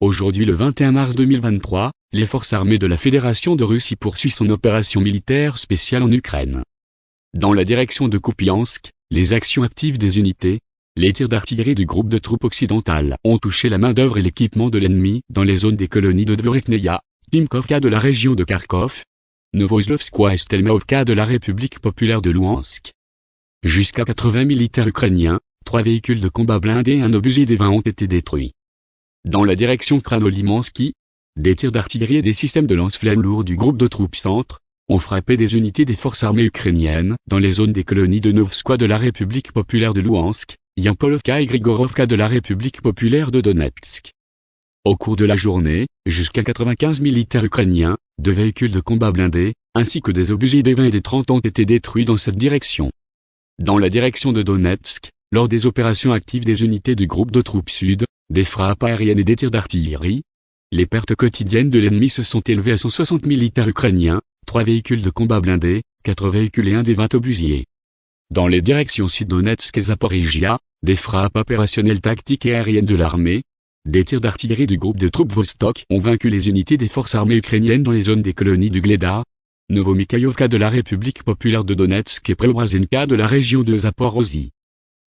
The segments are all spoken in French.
Aujourd'hui le 21 mars 2023, les forces armées de la Fédération de Russie poursuivent son opération militaire spéciale en Ukraine. Dans la direction de Kupiansk, les actions actives des unités, les tirs d'artillerie du groupe de troupes occidentales ont touché la main-d'œuvre et l'équipement de l'ennemi dans les zones des colonies de Dvorekneia, Timkovka de la région de Kharkov, Novoslovskoye et Stelmaovka de la République populaire de Louhansk. Jusqu'à 80 militaires ukrainiens, trois véhicules de combat blindés et un obusier des 20 ont été détruits. Dans la direction Kranolimansky, des tirs d'artillerie et des systèmes de lance-flammes lourds du groupe de troupes centre ont frappé des unités des forces armées ukrainiennes dans les zones des colonies de Novskoye de la République populaire de Louhansk, Yampolovka et Grigorovka de la République populaire de Donetsk. Au cours de la journée, jusqu'à 95 militaires ukrainiens, deux véhicules de combat blindés, ainsi que des obusiers des 20 et des 30 ont été détruits dans cette direction. Dans la direction de Donetsk, lors des opérations actives des unités du groupe de troupes sud, des frappes aériennes et des tirs d'artillerie. Les pertes quotidiennes de l'ennemi se sont élevées à 160 militaires ukrainiens, 3 véhicules de combat blindés, 4 véhicules et un des 20 obusiers. Dans les directions Sud-Donetsk et Zaporizhia, des frappes opérationnelles tactiques et aériennes de l'armée, des tirs d'artillerie du groupe de troupes Vostok ont vaincu les unités des forces armées ukrainiennes dans les zones des colonies du Gleda, Novomikhaïovka de la République populaire de Donetsk et Preobrazenka de la région de Zaporozhye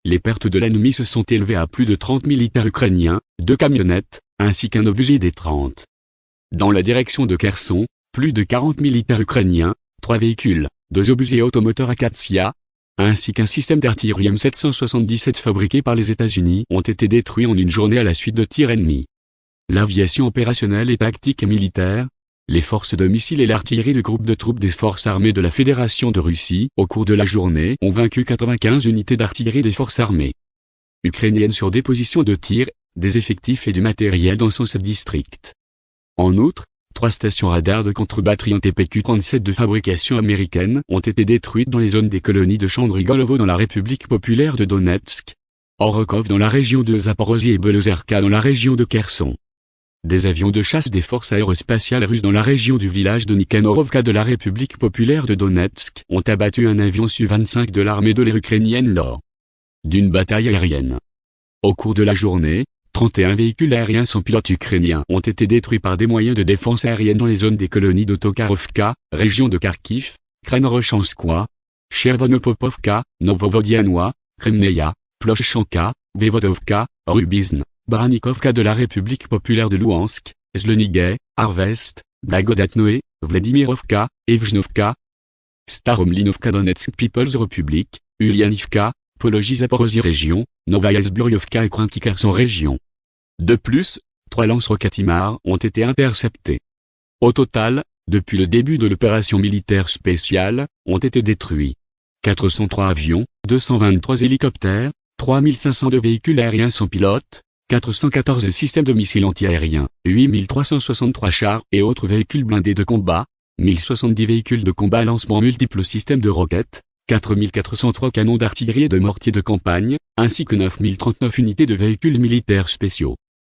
les pertes de l'ennemi se sont élevées à plus de 30 militaires ukrainiens, deux camionnettes, ainsi qu'un obusier des 30. Dans la direction de Kherson, plus de 40 militaires ukrainiens, trois véhicules, deux obusiers automoteurs Akatsiya, ainsi qu'un système d'artillerie M777 fabriqué par les États-Unis ont été détruits en une journée à la suite de tirs ennemis. L'aviation opérationnelle et tactique et militaire, les forces de missiles et l'artillerie du groupe de troupes des forces armées de la Fédération de Russie, au cours de la journée, ont vaincu 95 unités d'artillerie des forces armées ukrainiennes sur des positions de tir, des effectifs et du matériel dans son district. En outre, trois stations radars de contre-batterie en TPQ-37 de fabrication américaine ont été détruites dans les zones des colonies de Chandrigolovo dans la République populaire de Donetsk, Orokov dans la région de Zaporozhye et Belozerka dans la région de Kherson. Des avions de chasse des forces aérospatiales russes dans la région du village de Nikanorovka de la République populaire de Donetsk ont abattu un avion Su-25 de l'armée de l'air ukrainienne lors d'une bataille aérienne. Au cours de la journée, 31 véhicules aériens sans pilote ukrainiens ont été détruits par des moyens de défense aérienne dans les zones des colonies d'Otokarovka, région de Kharkiv, Kranorochanskoye, Chervonopopovka, Novovodianois, Kremneia, Ploshchanka, Vevodovka, Rubizn, Baranikovka de la République populaire de Louhansk, Zlenigay, Arvest, Blagodatnoé, Vladimirovka, Evgenovka, Staromlinovka Donetsk People's Republic, Ulyanivka, Pologie Zaporozhye région, Novaya Zburyovka et Kranki Kherson région. De plus, trois lance-roquettes ont été interceptés. Au total, depuis le début de l'opération militaire spéciale, ont été détruits 403 avions, 223 hélicoptères, 3502 véhicules aériens sans pilote, 414 systèmes de missiles antiaériens, 8363 chars et autres véhicules blindés de combat, 1070 véhicules de combat lancement multiples systèmes de roquettes, 4403 canons d'artillerie et de mortiers de campagne, ainsi que 9039 unités de véhicules militaires spéciaux.